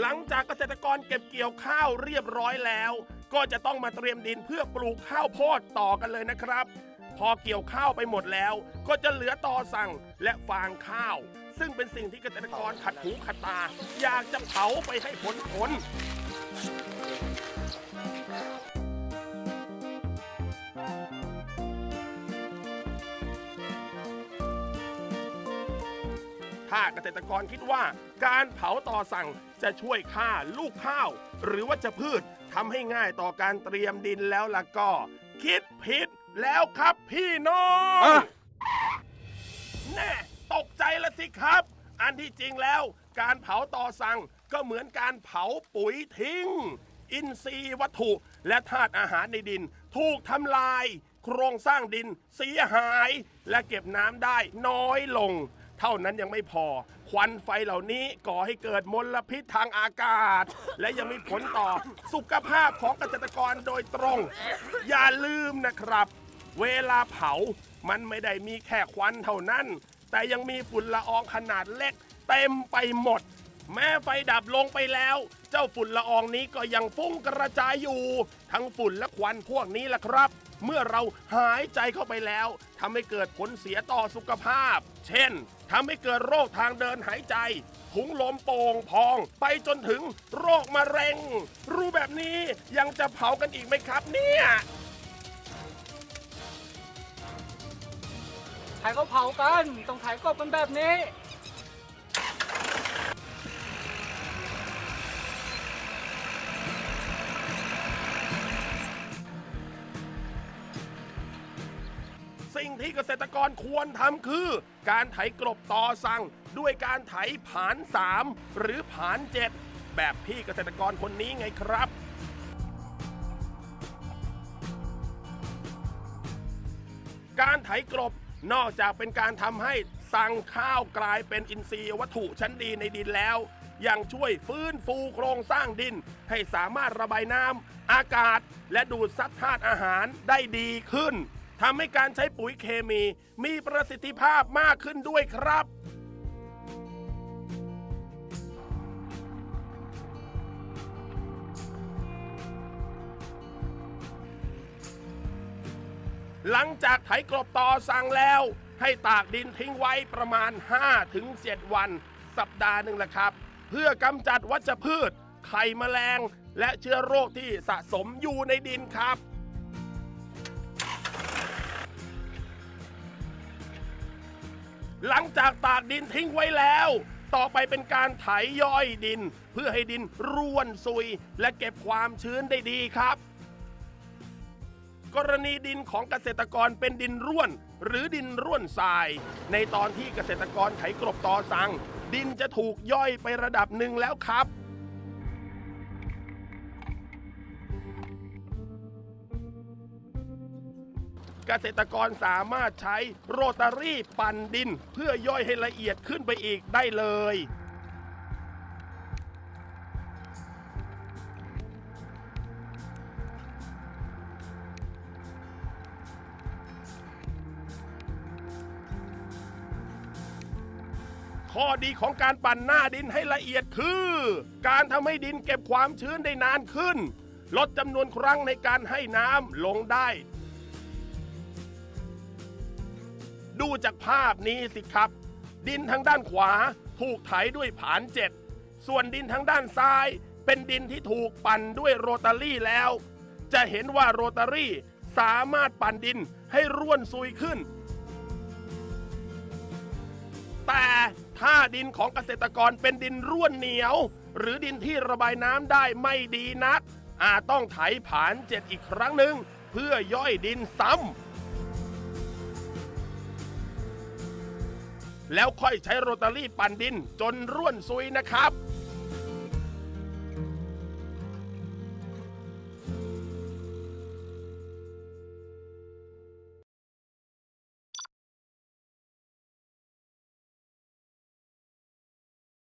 หลังจากเกษตรกรเก็บเกี่ยวข้าวเรียบร้อยแล้ว ก็จะต้องมาเตรียมดินเพื่อปลูกข้าวโพดต่อกันเลยนะครับ พอเกี่ยวข้าวไปหมดแล้ว ก็จะเหลือตอสั่งและฟางข้าว ซึ่งเป็นสิ่งที่เกษตรกรขัดหูขัดตา อยากจะเผาไปให้ผลผล ถ้าเกษตรกรคิดว่าการเผาต่อสั่งจะช่วยฆ่าลูกข้าว หรือว่าจะพืชทำให้ง่ายต่อการเตรียมดินแล้วล่ะก็ คิดผิดแล้วครับพี่น้องอะแน่ตกใจละสิครับ อันที่จริงแล้ว การเผาต่อสั่งก็เหมือนการเผาปุ๋ยทิ้ง อินทรีย์วัตถุและธาตุอาหารในดิน ถูกทำลาย โครงสร้างดินเสียหาย และเก็บน้ำได้น้อยลง เท่านั้นยังไม่พอ ควันไฟเหล่านี้ก่อให้เกิดมลพิษทางอากาศ และยังมีผลต่อสุขภาพของเกษตรกรโดยตรง อย่าลืมนะครับ เวลาเผามันไม่ได้มีแค่ควันเท่านั้น แต่ยังมีฝุ่นละอองขนาดเล็กเต็มไปหมด แม้ไฟดับลงไปแล้ว เจ้าฝุ่นละอองนี้ก็ยังฟุ้งกระจายอยู่ ทั้งฝุ่นและควันพวกนี้แหละครับ เมื่อเราหายใจเข้าไปแล้วทำให้เกิดผลเสียต่อสุขภาพ เช่นทำให้เกิดโรคทางเดินหายใจ ถุงลมโป่งพอง ไปจนถึงโรคมะเร็ง รู้แบบนี้ยังจะเผากันอีกไหมครับเนี่ยถ่ายเขาเผากัน ต้องถ่ายกบกันแบบนี้ สิ่งที่เกษตรกรควรทำคือ การไถกลบต่อสั่ง ด้วยการไถผาน 3 หรือผาน 7 แบบพี่เกษตรกรคนนี้ไงครับการไถกลบนอกจากเป็นการทำให้สั่งข้าวกลายเป็นอินทรีย์วัตถุชั้นดีในดินแล้ว ยังช่วยฟื้นฟูโครงสร้างดิน ให้สามารถระบายน้ำอากาศ และดูดซับธาตุอาหารได้ดีขึ้น ทำให้การใช้ปุ๋ยเคมีมีประสิทธิภาพมากขึ้นด้วยครับ หลังจากไถกลบต่อสั่งแล้ว ให้ตากดินทิ้งไว้ประมาณ 5-7 วัน สัปดาห์หนึ่งแหละครับ เพื่อกำจัดวัชพืช ไข่แมลง และเชื้อโรคที่สะสมอยู่ในดินครับ หลังจากตากดินทิ้งไว้แล้ว ต่อไปเป็นการไถย่อยดิน เพื่อให้ดินร่วนซุย และเก็บความชื้นได้ดีครับ กรณีดินของเกษตรกรเป็นดินร่วน หรือดินร่วนทราย ในตอนที่เกษตรกรไถกรบตอสัง ดินจะถูกย่อยไประดับหนึ่งแล้วครับ กษตรกรสามารถใช้โรตารี่ปั่นดิน เพื่อย่อยให้ละเอียดขึ้นไปอีกได้เลยข้อดีของการปั่นหน้าดินให้ละเอียดคือ การทำให้ดินเก็บความชื้นได้นานขึ้น ลดจำนวนครั้งในการให้น้ำลงได้ ดูจากภาพนี้สิครับ ดินทางด้านขวาถูกไถด้วยผานเจ็ดส่วนดินทางด้านซ้ายเป็นดินที่ถูกปั่นด้วยโรตารี่แล้ว จะเห็นว่าโรตารี่สามารถปั่นดินให้ร่วนซุยขึ้น แต่ถ้าดินของเกษตรกรเป็นดินร่วนเหนียว หรือดินที่ระบายน้ำได้ไม่ดีนัก อาจต้องไถผานเจ็ดอีกครั้งหนึ่งเพื่อย่อยดินซ้ำ แล้วค่อยใช้โรตารี่ปั่นดินจนร่วนซุยนะครับ